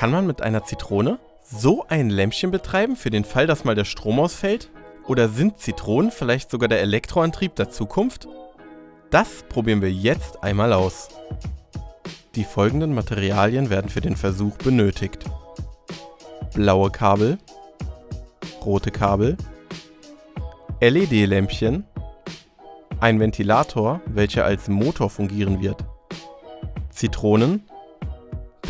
Kann man mit einer Zitrone so ein Lämpchen betreiben für den Fall, dass mal der Strom ausfällt? Oder sind Zitronen vielleicht sogar der Elektroantrieb der Zukunft? Das probieren wir jetzt einmal aus. Die folgenden Materialien werden für den Versuch benötigt. Blaue Kabel, rote Kabel, LED-Lämpchen, ein Ventilator, welcher als Motor fungieren wird, Zitronen,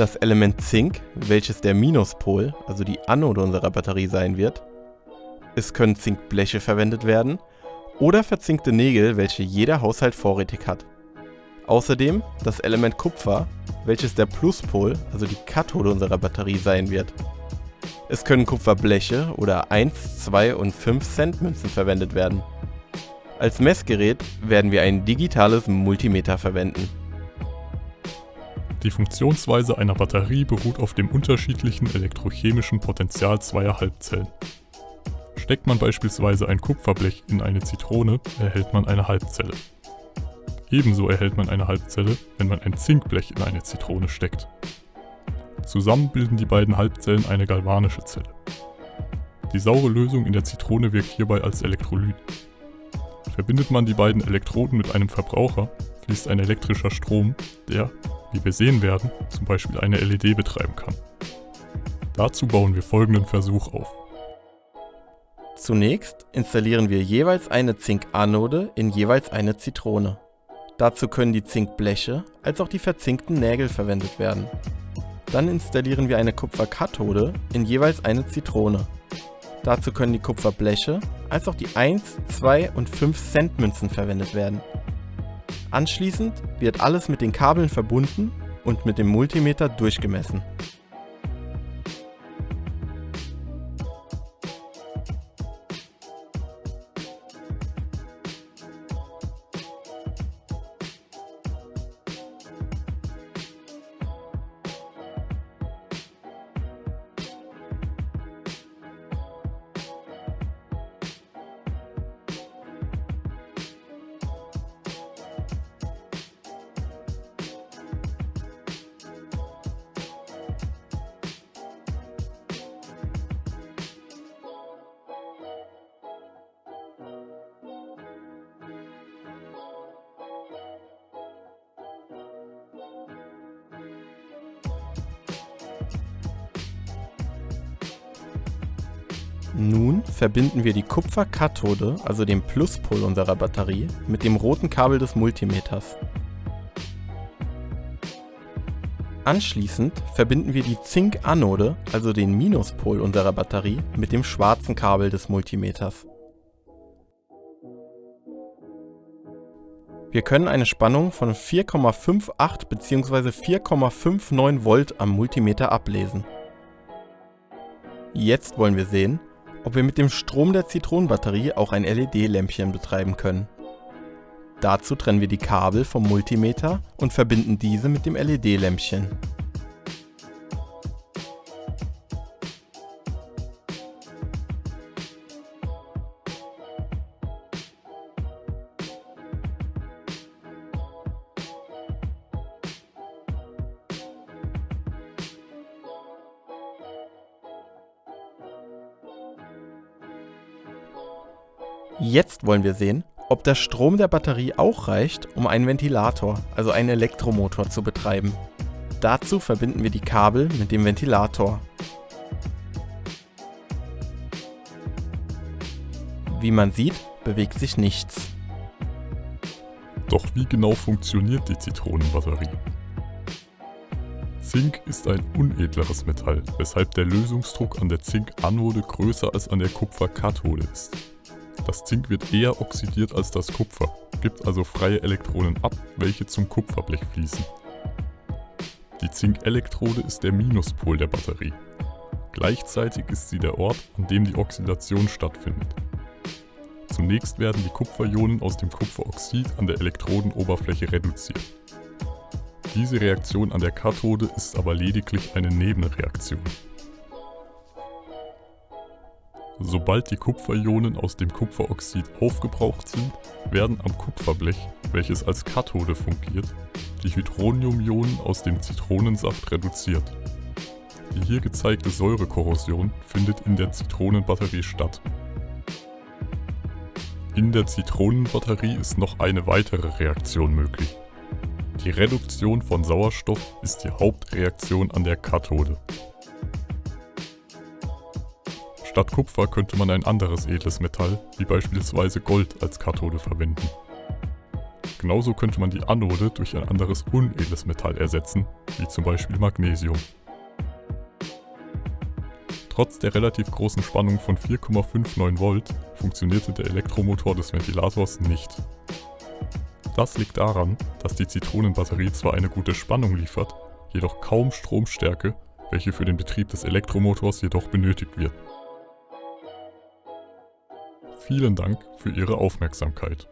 das Element Zink, welches der Minuspol, also die Anode unserer Batterie sein wird, es können Zinkbleche verwendet werden oder verzinkte Nägel, welche jeder Haushalt vorrätig hat. Außerdem das Element Kupfer, welches der Pluspol, also die Kathode unserer Batterie sein wird. Es können Kupferbleche oder 1, 2 und 5 Cent Münzen verwendet werden. Als Messgerät werden wir ein digitales Multimeter verwenden. Die Funktionsweise einer Batterie beruht auf dem unterschiedlichen elektrochemischen Potential zweier Halbzellen. Steckt man beispielsweise ein Kupferblech in eine Zitrone, erhält man eine Halbzelle. Ebenso erhält man eine Halbzelle, wenn man ein Zinkblech in eine Zitrone steckt. Zusammen bilden die beiden Halbzellen eine galvanische Zelle. Die saure Lösung in der Zitrone wirkt hierbei als Elektrolyt. Verbindet man die beiden Elektroden mit einem Verbraucher, fließt ein elektrischer Strom, der, wie wir sehen werden, zum Beispiel eine LED betreiben kann. Dazu bauen wir folgenden Versuch auf. Zunächst installieren wir jeweils eine Zinkanode in jeweils eine Zitrone. Dazu können die Zinkbleche als auch die verzinkten Nägel verwendet werden. Dann installieren wir eine Kupferkathode in jeweils eine Zitrone. Dazu können die Kupferbleche als auch die 1, 2 und 5 Cent Münzen verwendet werden. Anschließend wird alles mit den Kabeln verbunden und mit dem Multimeter durchgemessen. Nun verbinden wir die Kupferkathode, also den Pluspol unserer Batterie, mit dem roten Kabel des Multimeters. Anschließend verbinden wir die Zinkanode, also den Minuspol unserer Batterie, mit dem schwarzen Kabel des Multimeters. Wir können eine Spannung von 4,58 bzw. 4,59 Volt am Multimeter ablesen. Jetzt wollen wir sehen, ob wir mit dem Strom der Zitronenbatterie auch ein LED-Lämpchen betreiben können. Dazu trennen wir die Kabel vom Multimeter und verbinden diese mit dem LED-Lämpchen. Jetzt wollen wir sehen, ob der Strom der Batterie auch reicht, um einen Ventilator, also einen Elektromotor zu betreiben. Dazu verbinden wir die Kabel mit dem Ventilator. Wie man sieht, bewegt sich nichts. Doch wie genau funktioniert die Zitronenbatterie? Zink ist ein unedleres Metall, weshalb der Lösungsdruck an der Zinkanode größer als an der Kupferkathode ist. Das Zink wird eher oxidiert als das Kupfer, gibt also freie Elektronen ab, welche zum Kupferblech fließen. Die Zinkelektrode ist der Minuspol der Batterie. Gleichzeitig ist sie der Ort, an dem die Oxidation stattfindet. Zunächst werden die Kupferionen aus dem Kupferoxid an der Elektrodenoberfläche reduziert. Diese Reaktion an der Kathode ist aber lediglich eine Nebenreaktion. Sobald die Kupferionen aus dem Kupferoxid aufgebraucht sind, werden am Kupferblech, welches als Kathode fungiert, die Hydroniumionen aus dem Zitronensaft reduziert. Die hier gezeigte Säurekorrosion findet in der Zitronenbatterie statt. In der Zitronenbatterie ist noch eine weitere Reaktion möglich. Die Reduktion von Sauerstoff ist die Hauptreaktion an der Kathode. Statt Kupfer könnte man ein anderes edles Metall, wie beispielsweise Gold, als Kathode verwenden. Genauso könnte man die Anode durch ein anderes unedles Metall ersetzen, wie zum Beispiel Magnesium. Trotz der relativ großen Spannung von 4,59 Volt funktionierte der Elektromotor des Ventilators nicht. Das liegt daran, dass die Zitronenbatterie zwar eine gute Spannung liefert, jedoch kaum Stromstärke, welche für den Betrieb des Elektromotors jedoch benötigt wird. Vielen Dank für Ihre Aufmerksamkeit.